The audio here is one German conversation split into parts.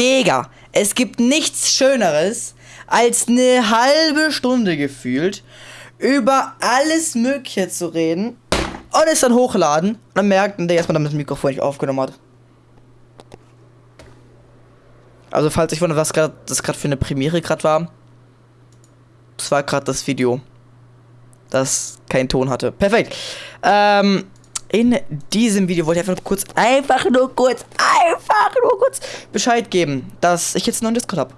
Digga, es gibt nichts Schöneres, als eine halbe Stunde gefühlt über alles Mögliche zu reden und es dann hochladen und dann dass man damit das Mikrofon nicht aufgenommen hat. Also falls ich wundere, was grad, das gerade für eine Premiere gerade war, das war gerade das Video, das keinen Ton hatte. Perfekt. Ähm, in diesem Video wollte ich einfach nur kurz, einfach nur kurz, einfach nur kurz Bescheid geben, dass ich jetzt einen neuen Discord habe.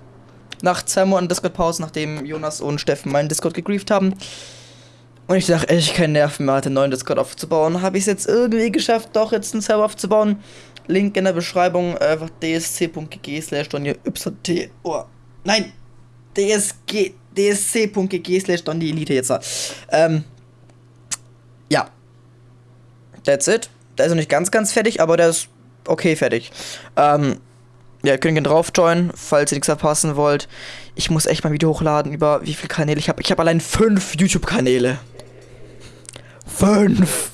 Nach zwei Monaten Discord-Pause, nachdem Jonas und Steffen meinen Discord gegrieft haben. Und ich dachte, echt keine Nerven mehr hatte, einen neuen Discord aufzubauen. Habe ich es jetzt irgendwie geschafft, doch jetzt einen Server aufzubauen. Link in der Beschreibung, einfach dsc.gg slash yt. Oh, nein! dsg, dsc.gg slash Elite jetzt. Ähm, ja. That's it. Der ist noch nicht ganz, ganz fertig, aber der ist okay fertig. Ähm, ja, ihr könnt gerne drauf joinen, falls ihr nichts verpassen wollt. Ich muss echt mal ein Video hochladen über wie viele Kanäle ich habe. Ich habe allein fünf YouTube-Kanäle. Fünf.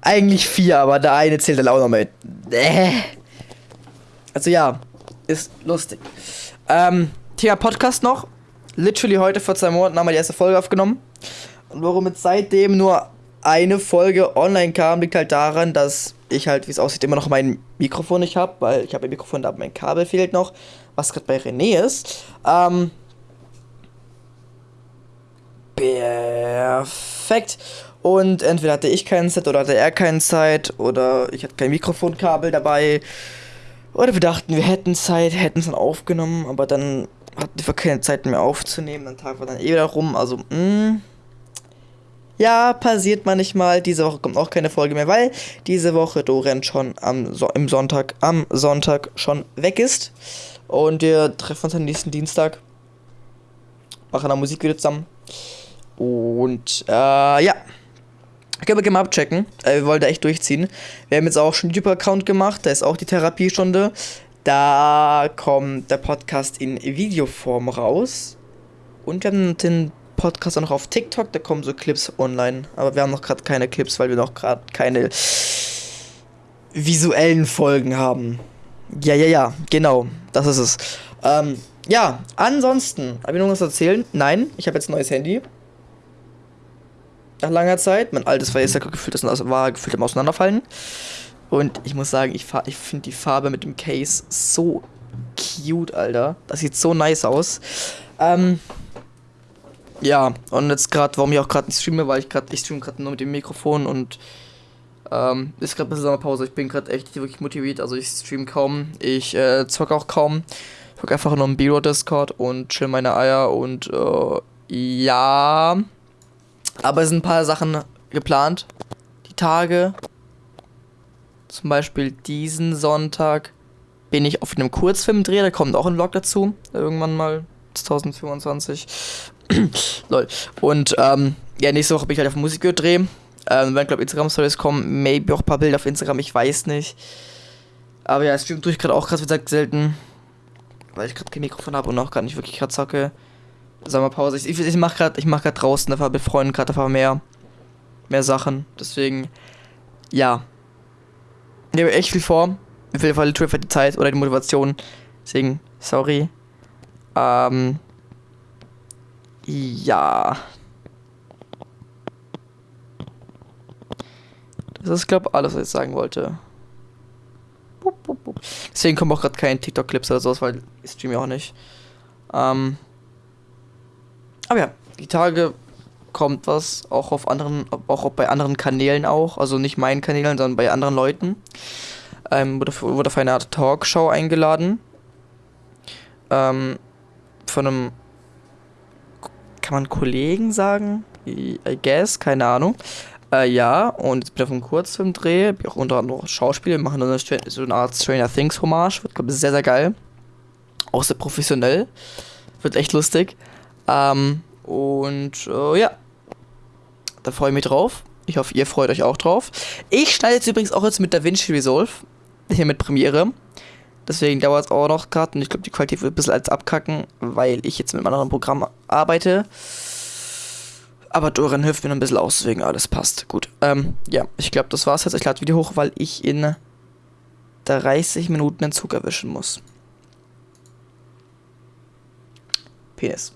Eigentlich vier, aber der eine zählt dann auch noch mit. Äh. Also ja, ist lustig. Ähm, Thema Podcast noch. Literally heute vor zwei Monaten haben wir die erste Folge aufgenommen. Und warum jetzt seitdem nur eine Folge online kam, liegt halt daran, dass ich halt, wie es aussieht, immer noch mein Mikrofon nicht habe, weil ich habe ein Mikrofon, da mein Kabel fehlt noch, was gerade bei René ist. Ähm, perfekt. Und entweder hatte ich keinen Set oder hatte er keinen Zeit oder ich hatte kein Mikrofonkabel dabei. Oder wir dachten, wir hätten Zeit, hätten es dann aufgenommen, aber dann hatten wir keine Zeit mehr aufzunehmen. Dann Tag war dann eh wieder rum. Also, mh. Ja, passiert manchmal. Diese Woche kommt auch keine Folge mehr, weil diese Woche Dorian schon am so im Sonntag, am Sonntag schon weg ist. Und wir treffen uns am nächsten Dienstag. Machen eine Musik wieder zusammen. Und äh, ja. Können wir gerne mal abchecken. Äh, wir wollen da echt durchziehen. Wir haben jetzt auch schon einen YouTube-Account gemacht. Da ist auch die Therapiestunde. Da kommt der Podcast in Videoform raus. Und wir haben den Podcast auch noch auf TikTok. Da kommen so Clips online. Aber wir haben noch gerade keine Clips, weil wir noch gerade keine visuellen Folgen haben. Ja, ja, ja, genau. Das ist es. Ähm, ja, ansonsten, habe ich noch was erzählen? Nein, ich habe jetzt ein neues Handy nach langer Zeit. Mein altes war jetzt ja gefühlt, das war gefühlt am Auseinanderfallen. Und ich muss sagen, ich, ich finde die Farbe mit dem Case so cute, Alter. Das sieht so nice aus. Ähm, ja, und jetzt gerade, warum ich auch gerade nicht streame, weil ich gerade, ich streame gerade nur mit dem Mikrofon und ähm, ist gerade ein bisschen Sommerpause. Ich bin gerade echt wirklich motiviert, also ich streame kaum. Ich äh, zocke auch kaum. Ich gucke einfach nur im Biro Discord und chill meine Eier und äh, ja. Aber es sind ein paar Sachen geplant. Die Tage. Zum Beispiel diesen Sonntag bin ich auf einem Kurzfilmdreh, da kommt auch ein Vlog dazu. Irgendwann mal 2025. Lol. Und ähm, ja, nächste Woche bin ich halt auf Musikvideo drehen. Ähm, wenn, glaube Instagram-Stories kommen, maybe auch ein paar Bilder auf Instagram, ich weiß nicht. Aber ja, Stream tue ich gerade auch gerade wie gesagt selten. Weil ich gerade kein Mikrofon habe und auch gar nicht wirklich gerade zocke. Sommerpause. Ich, ich, ich mache gerade mach draußen, da mit Freunden gerade einfach mehr, mehr Sachen. Deswegen, ja. Ich habe echt viel vor. Mir fehlt einfach die Zeit oder die Motivation. Deswegen, sorry. Ähm. Ja. Das ist, glaube ich, alles, was ich sagen wollte. Deswegen kommen auch gerade keine TikTok-Clips oder sowas, weil ich streame ja auch nicht. Ähm. Aber ja, die Tage kommt was, auch auf anderen, auch bei anderen Kanälen auch, also nicht meinen Kanälen, sondern bei anderen Leuten. Ähm, wurde, wurde auf eine Art Talkshow eingeladen. Ähm, von einem, kann man Kollegen sagen? I guess, keine Ahnung. Äh, ja, und jetzt bin ich auf einem Kurzfilmdreh, bin auch unter anderem Schauspieler, machen dann so eine Art Stranger Things Hommage, wird, glaube ich, sehr, sehr geil. Auch sehr professionell. Wird echt lustig. Ähm, und äh, ja, da freue ich mich drauf. Ich hoffe, ihr freut euch auch drauf. Ich schneide jetzt übrigens auch jetzt mit DaVinci Resolve. Hier mit Premiere. Deswegen dauert es auch noch gerade. Und ich glaube, die Qualität wird ein bisschen als abkacken, weil ich jetzt mit einem anderen Programm arbeite. Aber Dorian hilft mir noch ein bisschen aus, deswegen alles passt. Gut. Ähm, ja, ich glaube, das war's jetzt. Ich lade Video hoch, weil ich in 30 Minuten den Zug erwischen muss. Penis.